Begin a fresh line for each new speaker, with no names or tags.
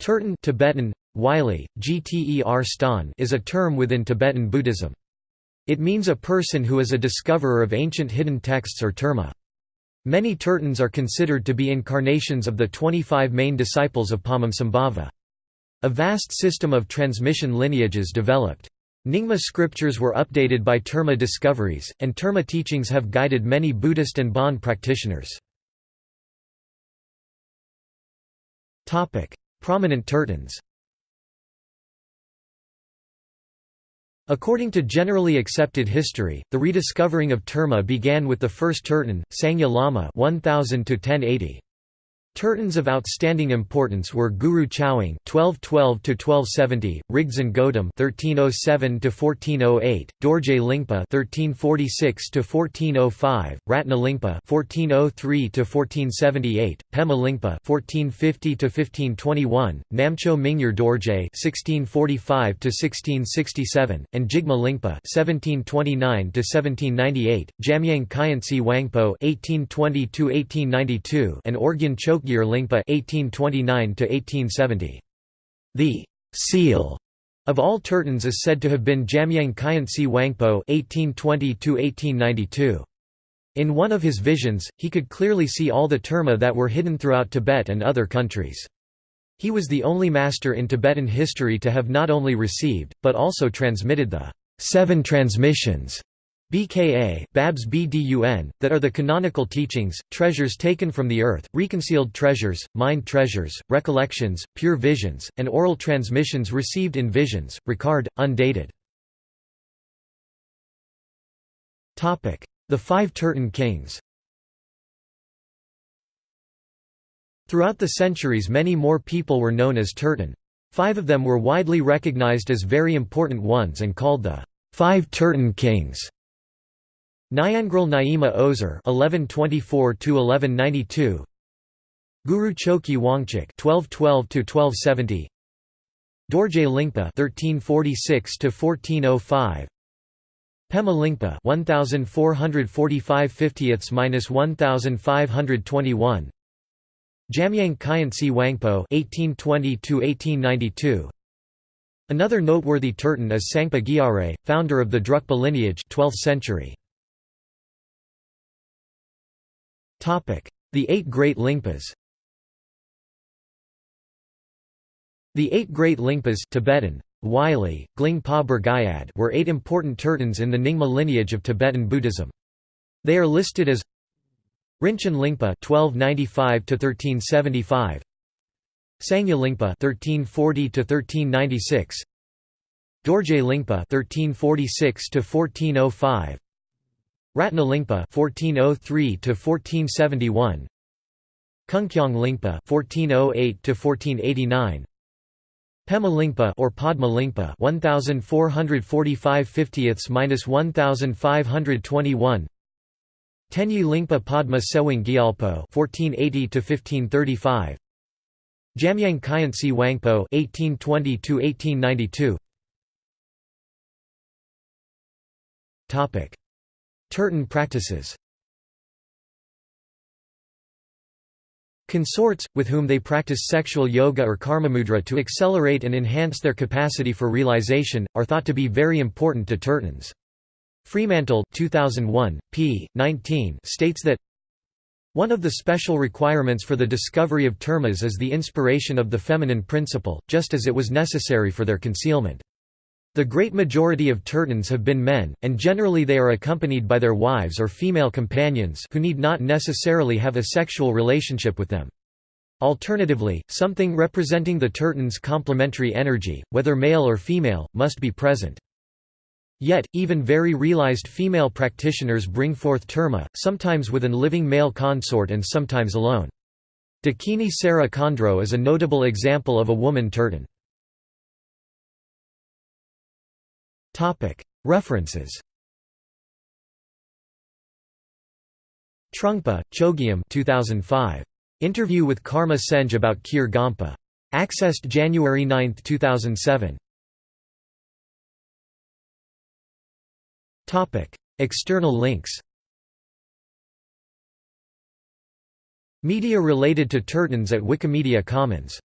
Tertön Tibetan, Wylie, Gter ston is a term within Tibetan Buddhism. It means a person who is a discoverer of ancient hidden texts or terma. Many Tertöns are considered to be incarnations of the 25 main disciples of Padmasambhava. A vast system of transmission lineages developed. Nyingma scriptures were updated by terma discoveries, and terma teachings have guided many Buddhist and Bon practitioners. Prominent Tertöns According to generally accepted history, the rediscovering of Terma began with the first tertön, Sangye Lama 1000 -1080. Tertöns of outstanding importance were Guru Chowang (1212–1270), Rigdzin Godem (1307–1408), Dorje Lingpa (1346–1405), Ratna Lingpa (1403–1478), Pema Lingpa (1450–1521), Namcho Mingyur Dorje (1645–1667), and Jigme Lingpa (1729–1798), Jamyang Khyentse Wangpo (1820–1892), and Orgyen Chok Chogyur Lingpa (1829–1870). The seal of all Tertöns is said to have been Jamyang Khyentse Wangpo (1820–1892). In one of his visions, he could clearly see all the terma that were hidden throughout Tibet and other countries. He was the only master in Tibetan history to have not only received, but also transmitted the seven transmissions BKA, Babs BDUN, that are the canonical teachings, treasures taken from the earth, reconciled treasures, mind treasures, recollections, pure visions, and oral transmissions received in visions, Ricard, undated. The Five Tertön Kings Throughout the centuries many more people were known as Tertön. Five of them were widely recognized as very important ones and called the Five Tertön Kings. Nyangral Nyima Ozer (1124–1192), Guru Choki Wangchuk (1212–1270), Dorje Lingpa (1346–1405), Pema Lingpa (1445 50ths–1521), Jamyang Khyentse Wangpo (1820–1892). Another noteworthy Tertön is Tsangpa Gyare, founder of the Drukpa lineage 12th century. The Eight Great Lingpas. The eight great Lingpas Tibetan, Wylie, Glingpa Burgayad were eight important tertons in the Nyingma lineage of Tibetan Buddhism. They are listed as Rinchen Lingpa 1295 1375 Sangye Lingpa 1340 1396 Dorje Lingpa 1346 1405 Ratnalingpa (1403–1471), Kungkyong Lingpa (1408–1489), Pema Lingpa or Padma Lingpa (1445–1521), Tenyi Lingpa Padma Tsewang Gyalpo (1480–1535), Jamyang Khyentse Wangpo (1820–1892). Topic. Tertön practices Consorts, with whom they practice sexual yoga or karmamudra to accelerate and enhance their capacity for realization, are thought to be very important to Tertöns. Fremantle 2001, p. 19 states that one of the special requirements for the discovery of termas is the inspiration of the feminine principle, just as it was necessary for their concealment. The great majority of Tertöns have been men, and generally they are accompanied by their wives or female companions who need not necessarily have a sexual relationship with them. Alternatively, something representing the Tertön's complementary energy, whether male or female, must be present. Yet, even very realized female practitioners bring forth terma, sometimes with an living male consort and sometimes alone. Dakini Sera Khandro is a notable example of a woman Tertön. References Trungpa, Chogyam 2005. Interview with Karma Senj about Kyur Gampa. Accessed January 9, 2007. External links Media related to Tertöns at Wikimedia Commons